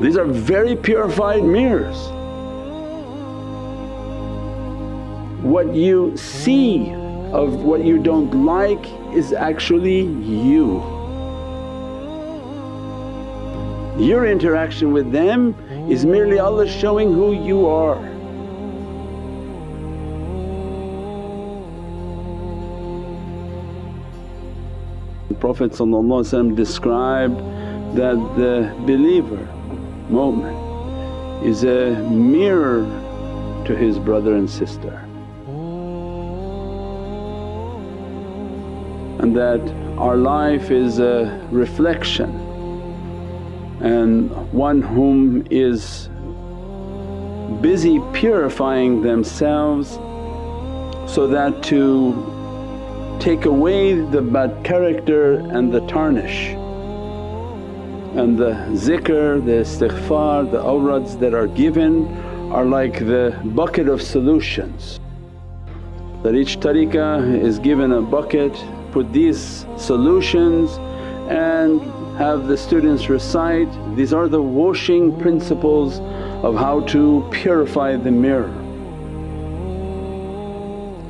These are very purified mirrors. What you see of what you don't like is actually you. Your interaction with them is merely Allah showing who you are. The Prophet described that the believer, mu'min is a mirror to his brother and sister. And that our life is a reflection and one whom is busy purifying themselves so that to take away the bad character and the tarnish. And the zikr, the istighfar, the awrads that are given are like the bucket of solutions. That each tariqah is given a bucket, put these solutions and have the students recite, these are the washing principles of how to purify the mirror.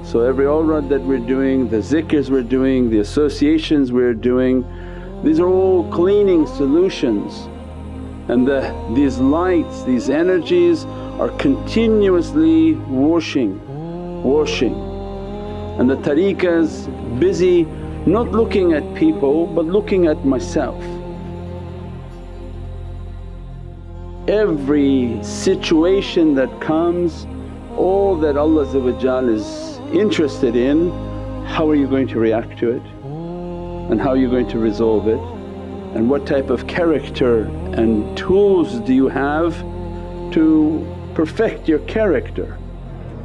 So every awrad that we're doing, the zikrs we're doing, the associations we're doing, these are all cleaning solutions and the, these lights, these energies are continuously washing, washing. And the tariqah's busy not looking at people but looking at myself. Every situation that comes, all that Allah is interested in how are you going to react to it and how you're going to resolve it and what type of character and tools do you have to perfect your character.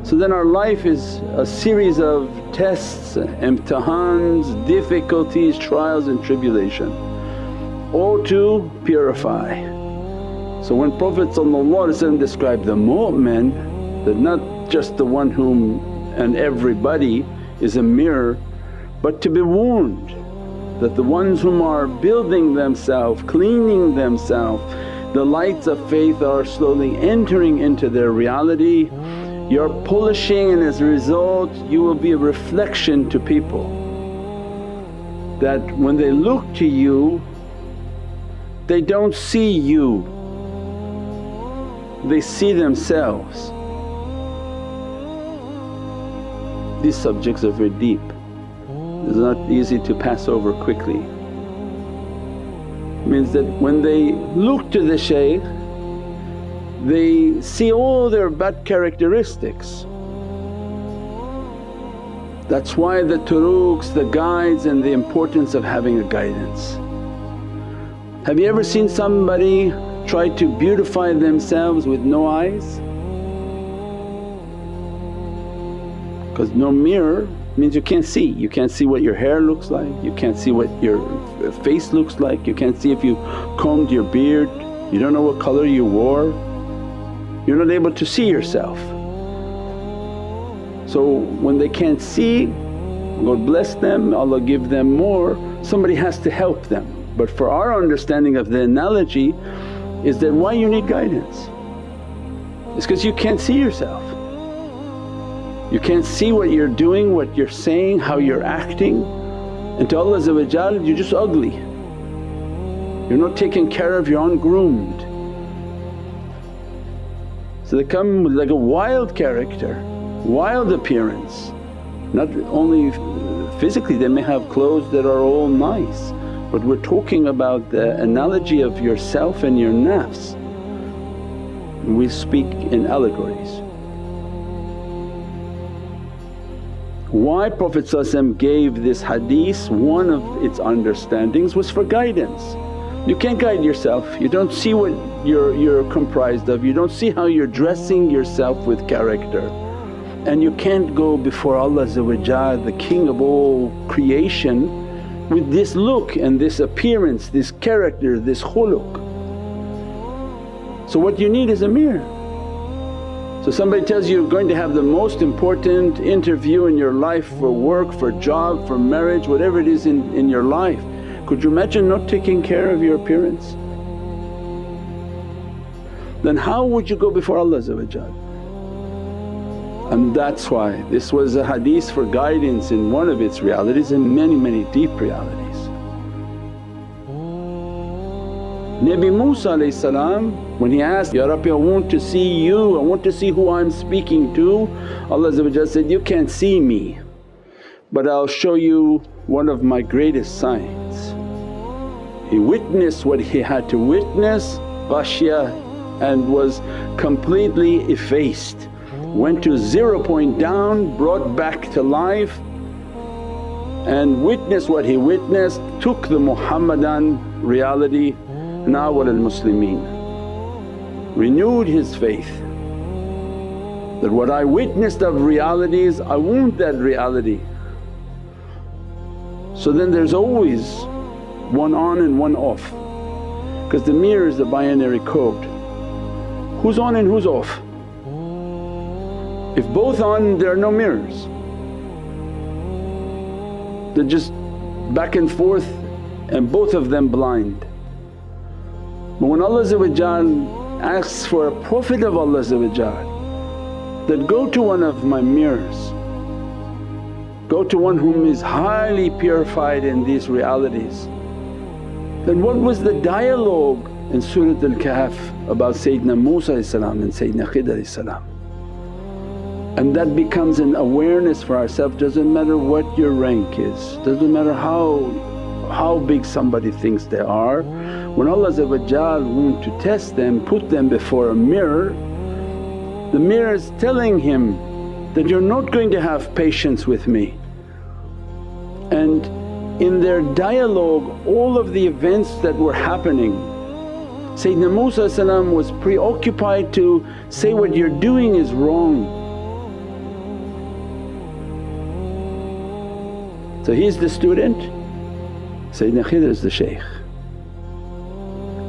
So then our life is a series of tests, imtihans, difficulties, trials and tribulation all to purify. So when Prophet described the mu'min that not just the one whom and everybody is a mirror but to be warned that the ones whom are building themselves, cleaning themselves, the lights of faith are slowly entering into their reality. You're polishing and as a result you will be a reflection to people that when they look to you they don't see you, they see themselves. These subjects are very deep, it's not easy to pass over quickly. Means that when they look to the shaykh they see all their bad characteristics. That's why the turuqs, the guides and the importance of having a guidance. Have you ever seen somebody try to beautify themselves with no eyes? because no mirror means you can't see. You can't see what your hair looks like, you can't see what your face looks like, you can't see if you combed your beard, you don't know what color you wore, you're not able to see yourself. So when they can't see, God bless them, Allah give them more, somebody has to help them. But for our understanding of the analogy is that why you need guidance? It's because you can't see yourself. You can't see what you're doing, what you're saying, how you're acting and to Allah you're just ugly. You're not taken care of, you're ungroomed. So they come with like a wild character, wild appearance. Not only physically they may have clothes that are all nice but we're talking about the analogy of yourself and your nafs. We speak in allegories. Why Prophet gave this hadith, one of its understandings was for guidance. You can't guide yourself, you don't see what you're, you're comprised of, you don't see how you're dressing yourself with character. And you can't go before Allah the King of all creation with this look and this appearance, this character, this khuluq. So what you need is a mirror. So somebody tells you you're going to have the most important interview in your life for work, for job, for marriage, whatever it is in, in your life. Could you imagine not taking care of your appearance? then how would you go before Allah and that's why this was a hadith for guidance in one of its realities and many many deep realities. Nabi Musa salam, when he asked, Ya Rabbi I want to see you, I want to see who I'm speaking to, Allah said, you can't see me but I'll show you one of my greatest signs. He witnessed what he had to witness, ghashya and was completely effaced, went to zero point down, brought back to life and witnessed what he witnessed, took the Muhammadan reality Nawal al-Muslimeen, renewed his faith that what I witnessed of realities I want that reality. So then there's always one on and one off because the mirror is the binary code. Who's on and who's off? If both on there are no mirrors. They're just back and forth and both of them blind. But when Allah asks for a Prophet of Allah that, go to one of my mirrors, go to one whom is highly purified in these realities. Then what was the dialogue in Surat Al-Kahf about Sayyidina Musa and Sayyidina Khidr and that becomes an awareness for ourselves, doesn't matter what your rank is, doesn't matter how, how big somebody thinks they are when Allah want to test them, put them before a mirror, the mirror is telling him that, you're not going to have patience with me. And in their dialogue all of the events that were happening Sayyidina Musa was preoccupied to say, what you're doing is wrong. So he's the student, Sayyidina Khidr is the shaykh.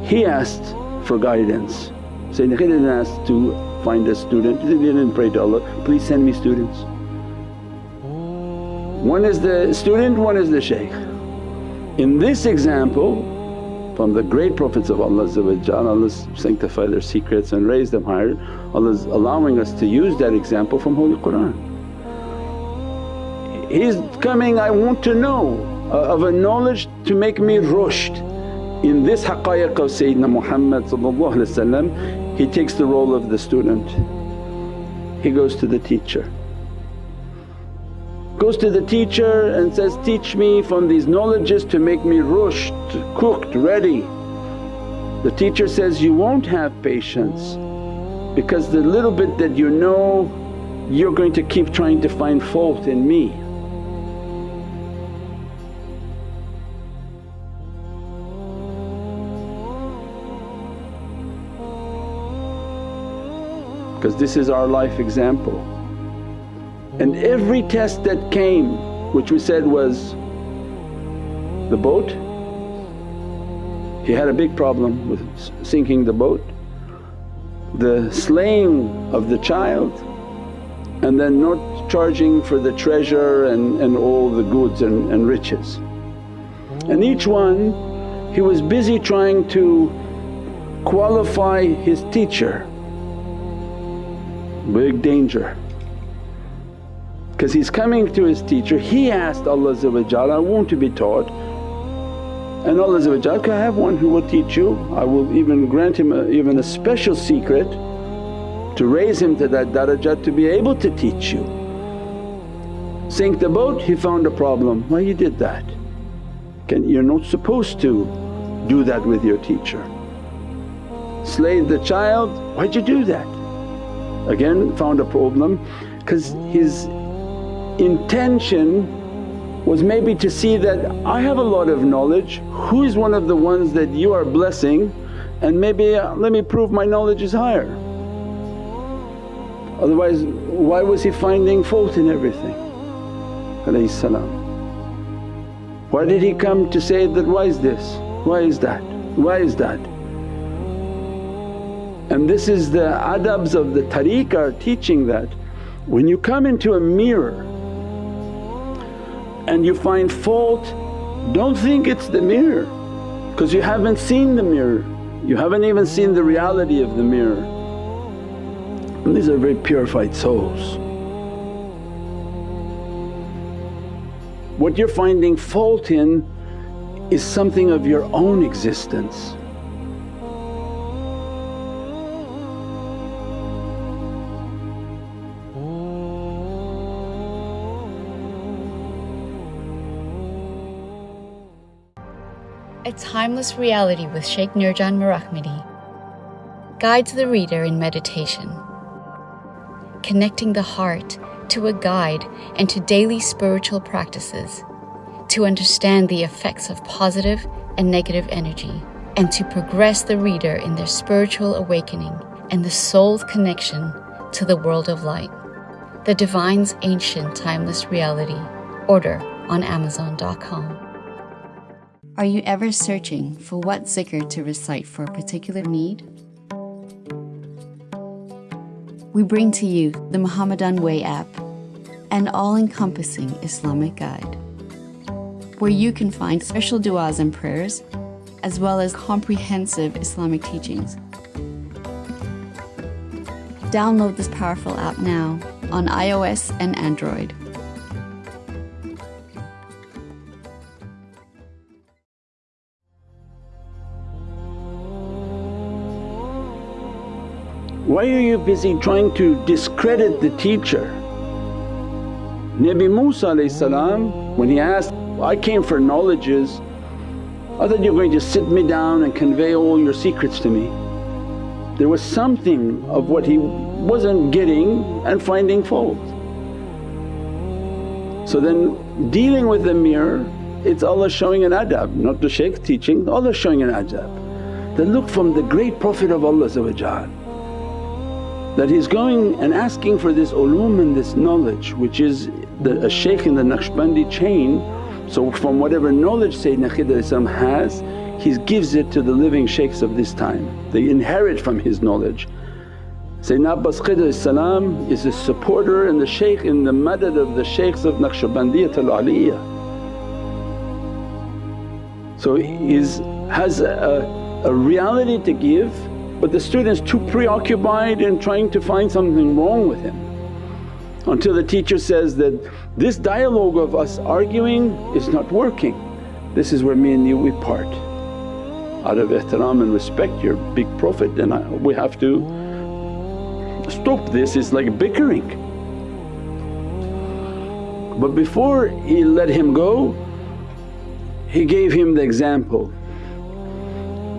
He asked for guidance. Sayyidina Khidr didn't ask to find a student, he didn't pray to Allah, please send me students. One is the student, one is the shaykh. In this example from the great Prophets of Allah Allah sanctify their secrets and raise them higher, Allah is allowing us to use that example from Holy Qur'an. He's coming, I want to know uh, of a knowledge to make me rushed in this haqqaiq of Sayyidina Muhammad he takes the role of the student. He goes to the teacher. Goes to the teacher and says, teach me from these knowledges to make me rushed, cooked, ready. The teacher says, you won't have patience because the little bit that you know you're going to keep trying to find fault in me. Because this is our life example. And every test that came which we said was the boat, he had a big problem with sinking the boat, the slaying of the child and then not charging for the treasure and, and all the goods and, and riches. And each one he was busy trying to qualify his teacher big danger. Because he's coming to his teacher, he asked Allah I want to be taught and Allah can I have one who will teach you? I will even grant him a, even a special secret to raise him to that darajat to be able to teach you. Sink the boat, he found a problem, why you did that? Can, you're not supposed to do that with your teacher. Slay the child, why'd you do that? Again found a problem because his intention was maybe to see that I have a lot of knowledge, who is one of the ones that you are blessing and maybe uh, let me prove my knowledge is higher. Otherwise why was he finding fault in everything. Why did he come to say that, why is this, why is that, why is that? And this is the adabs of the tariqah teaching that when you come into a mirror and you find fault, don't think it's the mirror because you haven't seen the mirror. You haven't even seen the reality of the mirror. And these are very purified souls. What you're finding fault in is something of your own existence. A timeless reality with Sheikh Nurjan Mirahmadi guides the reader in meditation, connecting the heart to a guide and to daily spiritual practices to understand the effects of positive and negative energy and to progress the reader in their spiritual awakening and the soul's connection to the world of light. The Divine's Ancient Timeless Reality. Order on Amazon.com. Are you ever searching for what zikr to recite for a particular need? We bring to you the Muhammadan Way app, an all encompassing Islamic guide, where you can find special du'as and prayers, as well as comprehensive Islamic teachings. Download this powerful app now on iOS and Android. Why are you busy trying to discredit the teacher? Nabi Musa when he asked, I came for knowledges, I thought you're going to sit me down and convey all your secrets to me. There was something of what he wasn't getting and finding fault. So then dealing with the mirror it's Allah showing an adab, not the shaykh teaching, Allah showing an adab. That look from the great Prophet of Allah that he's going and asking for this ulum and this knowledge which is the, a shaykh in the Naqshbandi chain. So from whatever knowledge Sayyidina Khidr has he gives it to the living shaykhs of this time, they inherit from his knowledge. Sayyidina Abbas Khidr is a supporter and the shaykh in the madad of the shaykhs of Naqshbandiyatul Aliyah. So he has a, a reality to give but the student's too preoccupied in trying to find something wrong with him until the teacher says that, this dialogue of us arguing is not working. This is where me and you we part. Out of ihtiram and respect your big Prophet and I, we have to stop this, it's like bickering. But before he let him go, he gave him the example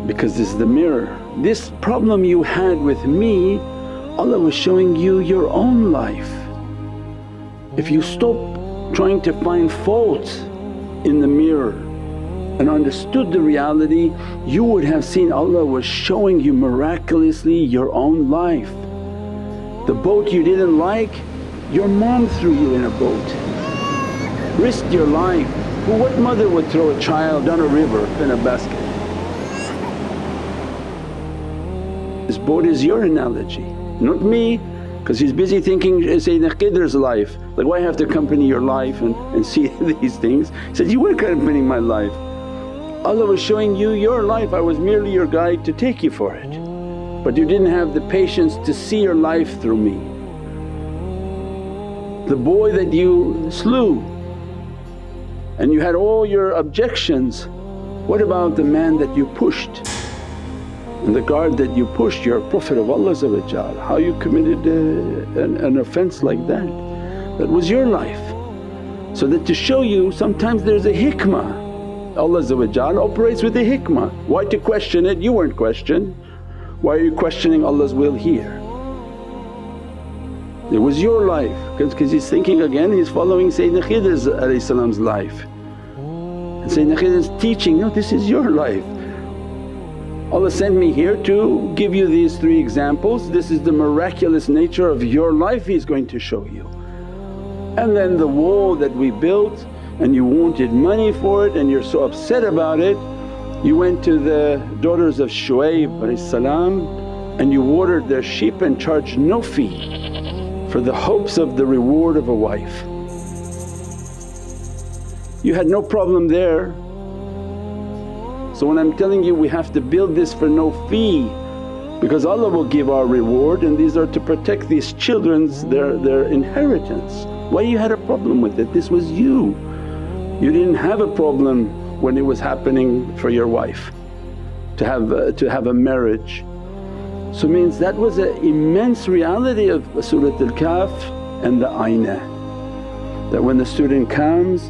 because this is the mirror this problem you had with me, Allah was showing you your own life. If you stop trying to find fault in the mirror and understood the reality, you would have seen Allah was showing you miraculously your own life. The boat you didn't like, your mom threw you in a boat, risked your life. Well, what mother would throw a child down a river in a basket? This boat is your analogy, not me because he's busy thinking uh, Sayyidina Khidr's life, like why have to accompany your life and, and see these things. He said, you were accompanying my life. Allah was showing you your life, I was merely your guide to take you for it. But you didn't have the patience to see your life through me. The boy that you slew and you had all your objections, what about the man that you pushed? And the guard that you pushed, you're a Prophet of Allah how you committed uh, an, an offence like that? That was your life. So that to show you sometimes there's a hikmah, Allah operates with a hikmah. Why to question it? You weren't questioned. Why are you questioning Allah's will here? It was your life because he's thinking again he's following Sayyidina Khidr's life. And Sayyidina Khidr's teaching, no this is your life. Allah sent me here to give you these three examples, this is the miraculous nature of your life He's going to show you. And then the wall that we built and you wanted money for it and you're so upset about it, you went to the daughters of Shu'ayb Shuaib and you watered their sheep and charged no fee for the hopes of the reward of a wife. You had no problem there So when I'm telling you we have to build this for no fee because Allah will give our reward and these are to protect these children's their, their inheritance. Why you had a problem with it? This was you. You didn't have a problem when it was happening for your wife to have a, to have a marriage. So means that was an immense reality of Surat al-Kahf and the Aynah that when the student comes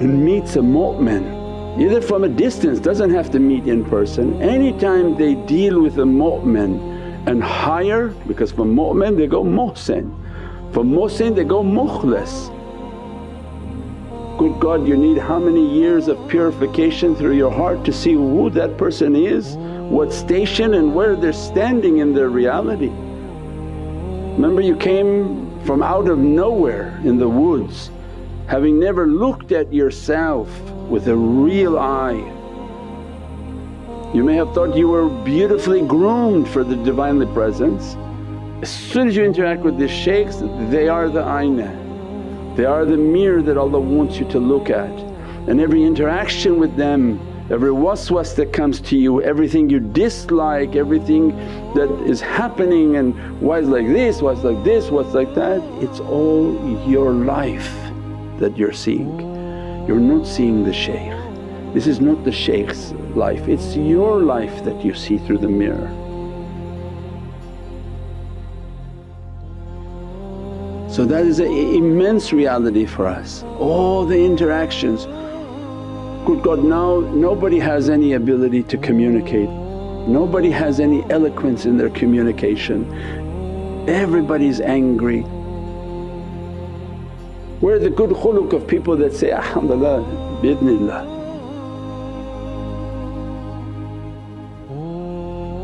and meets a mu'min either from a distance doesn't have to meet in person, anytime they deal with a mu'min and higher because from mu'min they go muhsin, from muhsin they go mukhlis. Good God you need how many years of purification through your heart to see who that person is, what station and where they're standing in their reality. Remember you came from out of nowhere in the woods having never looked at yourself with a real eye. You may have thought you were beautifully groomed for the Divinely Presence. As soon as you interact with these shaykhs they are the aynah, they are the mirror that Allah wants you to look at and every interaction with them every waswas that comes to you, everything you dislike, everything that is happening and why is like this, why like this, what's like that, it's all your life that you're seeing. You're not seeing the shaykh. This is not the shaykh's life, it's your life that you see through the mirror. So that is an immense reality for us, all the interactions. Good God now nobody has any ability to communicate, nobody has any eloquence in their communication, everybody's angry, where the good khuluq of people that say, alhamdulillah bi'idhnillah.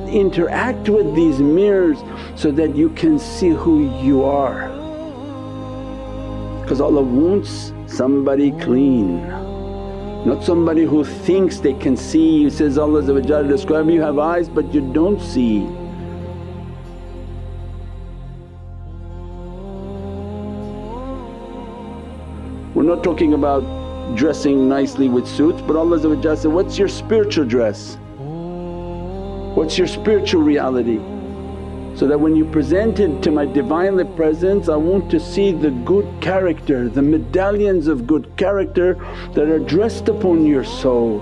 Interact with these mirrors so that you can see who you are because Allah wants somebody clean not somebody who thinks they can see. He says Allah describe you have eyes but you don't see. Not talking about dressing nicely with suits but Allah said, what's your spiritual dress? What's your spiritual reality? So that when you present it to my Divinely Presence I want to see the good character, the medallions of good character that are dressed upon your soul.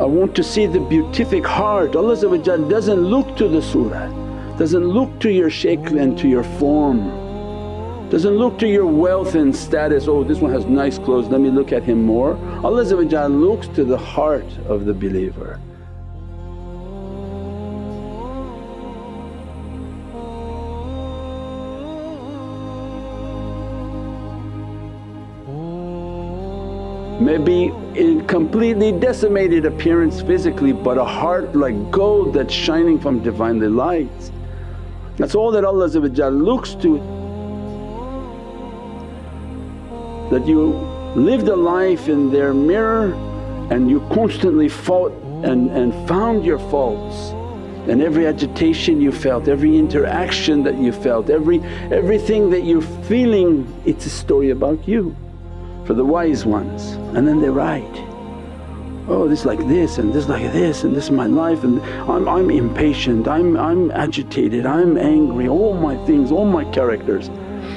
I want to see the beatific heart. Allah doesn't look to the surah, doesn't look to your shakl and to your form. Doesn't look to your wealth and status, oh this one has nice clothes let me look at him more. Allah looks to the heart of the believer. Maybe in completely decimated appearance physically but a heart like gold that's shining from Divinely lights. That's all that Allah looks to that you lived a life in their mirror and you constantly fought and, and found your faults and every agitation you felt, every interaction that you felt, every everything that you're feeling it's a story about you for the wise ones and then they write, oh this like this and this like this and this is my life and I'm, I'm impatient, I'm, I'm agitated, I'm angry, all my things, all my characters.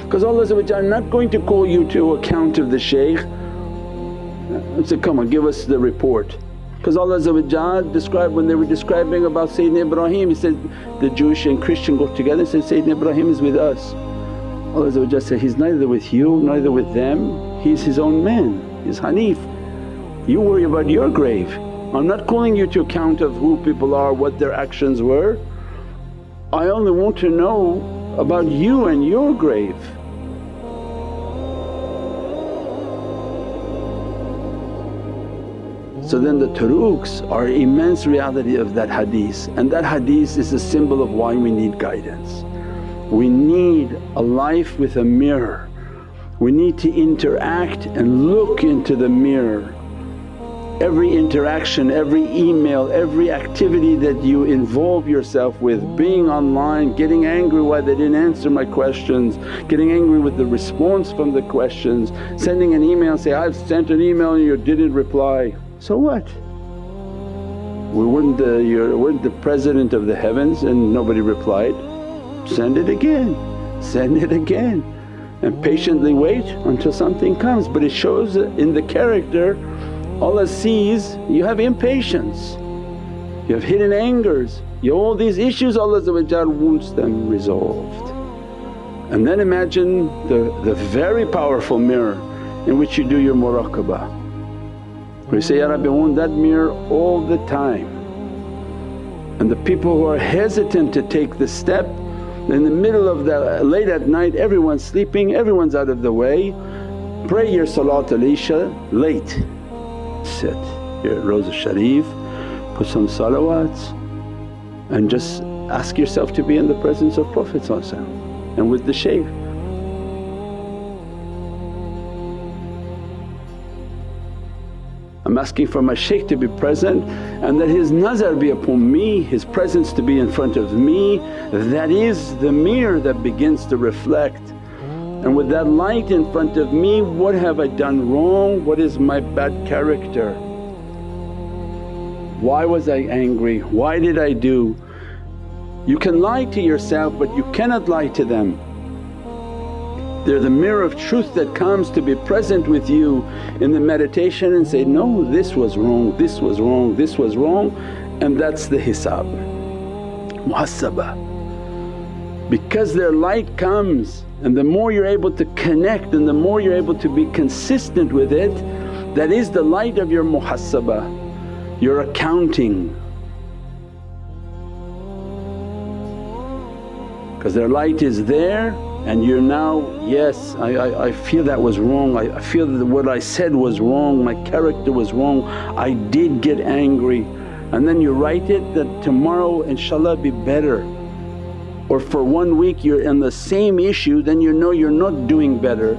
Because Allah I'm not going to call you to account of the shaykh and say, come on give us the report. Because Allah described when they were describing about Sayyidina Ibrahim, He said the Jewish and Christian got together and said, Sayyidina Ibrahim is with us. Allah said, He's neither with you neither with them, He's His own man, He's Hanif. You worry about your grave. I'm not calling you to account of who people are, what their actions were. I only want to know about you and your grave. So then the turuqs are immense reality of that hadith and that hadith is a symbol of why we need guidance. We need a life with a mirror, we need to interact and look into the mirror. Every interaction, every email, every activity that you involve yourself with, being online, getting angry why they didn't answer my questions, getting angry with the response from the questions, sending an email say, I've sent an email and you didn't reply. So what? We weren't the, you weren't the president of the heavens and nobody replied. Send it again, send it again and patiently wait until something comes. But it shows in the character Allah sees you have impatience, you have hidden angers, you all these issues Allah wants them resolved. And then imagine the, the very powerful mirror in which you do your muraqabah. Where you say, Ya Rabbi I want that mirror all the time. And the people who are hesitant to take the step in the middle of the late at night everyone's sleeping, everyone's out of the way, pray your Salat al-Isha late. Sit your Rosa Sharif, put some salawats and just ask yourself to be in the presence of Prophet and with the shaykh. I'm asking for my shaykh to be present and that his nazar be upon me, his presence to be in front of me. That is the mirror that begins to reflect. And with that light in front of me, what have I done wrong? What is my bad character? Why was I angry? Why did I do? You can lie to yourself but you cannot lie to them. They're the mirror of truth that comes to be present with you in the meditation and say, no this was wrong, this was wrong, this was wrong and that's the hisab, muhasabah. Because their light comes and the more you're able to connect and the more you're able to be consistent with it, that is the light of your muhasabah, your accounting. Because their light is there and you're now, yes I, I, I feel that was wrong, I, I feel that what I said was wrong, my character was wrong, I did get angry and then you write it that tomorrow inshaAllah be better. Or for one week you're in the same issue then you know you're not doing better,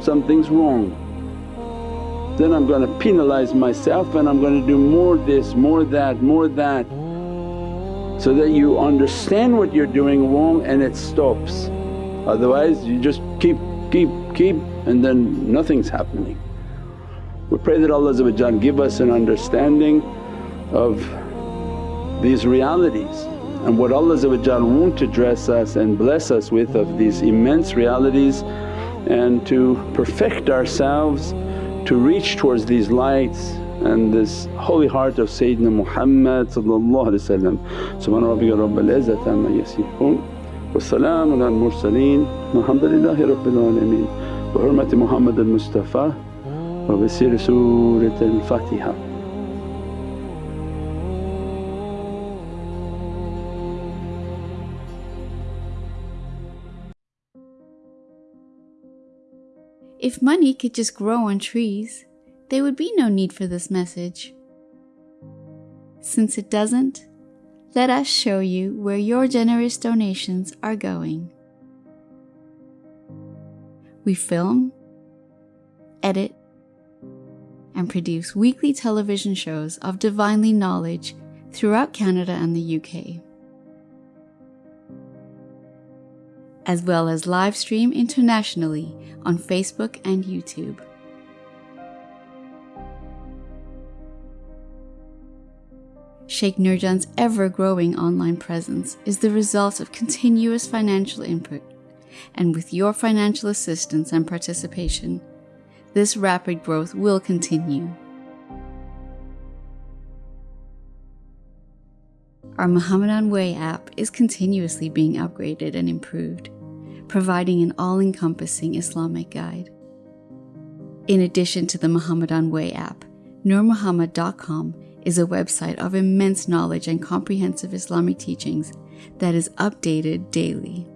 something's wrong. Then I'm going to penalize myself and I'm going to do more this, more that, more that so that you understand what you're doing wrong and it stops. Otherwise you just keep, keep, keep and then nothing's happening. We pray that Allah give us an understanding of these realities and what Allah wants to dress us and bless us with of these immense realities and to perfect ourselves to reach towards these lights and this holy heart of Sayyidina Muhammad Subhana rabbika rabbal izzati amma yasifoon wa salaamun al mursaleen walhamdulillahi rabbil alameen. Bi hurmati Muhammad al Mustafa wa bi siri Surat al Fatiha. If money could just grow on trees, there would be no need for this message. Since it doesn't, let us show you where your generous donations are going. We film, edit, and produce weekly television shows of divinely knowledge throughout Canada and the UK, as well as live stream internationally on Facebook and YouTube. Sheikh Nurjan's ever growing online presence is the result of continuous financial input, and with your financial assistance and participation, this rapid growth will continue. Our Muhammadan Way app is continuously being upgraded and improved, providing an all encompassing Islamic guide. In addition to the Muhammadan Way app, NurMuhammad.com is a website of immense knowledge and comprehensive Islamic teachings that is updated daily.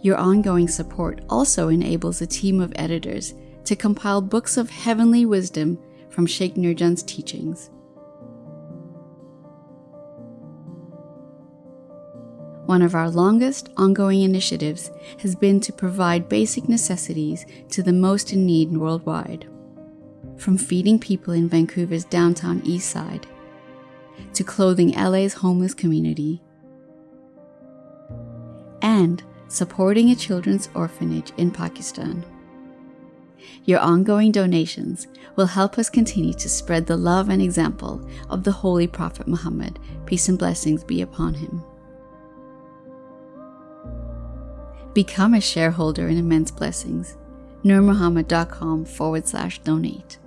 Your ongoing support also enables a team of editors to compile books of heavenly wisdom from Sheikh Nurjan's teachings. One of our longest ongoing initiatives has been to provide basic necessities to the most in need worldwide. From feeding people in Vancouver's downtown east side, to clothing LA's homeless community, and supporting a children's orphanage in Pakistan. Your ongoing donations will help us continue to spread the love and example of the Holy Prophet Muhammad, peace and blessings be upon him. Become a shareholder in Immense Blessings. NurMuhammad.com forward slash donate.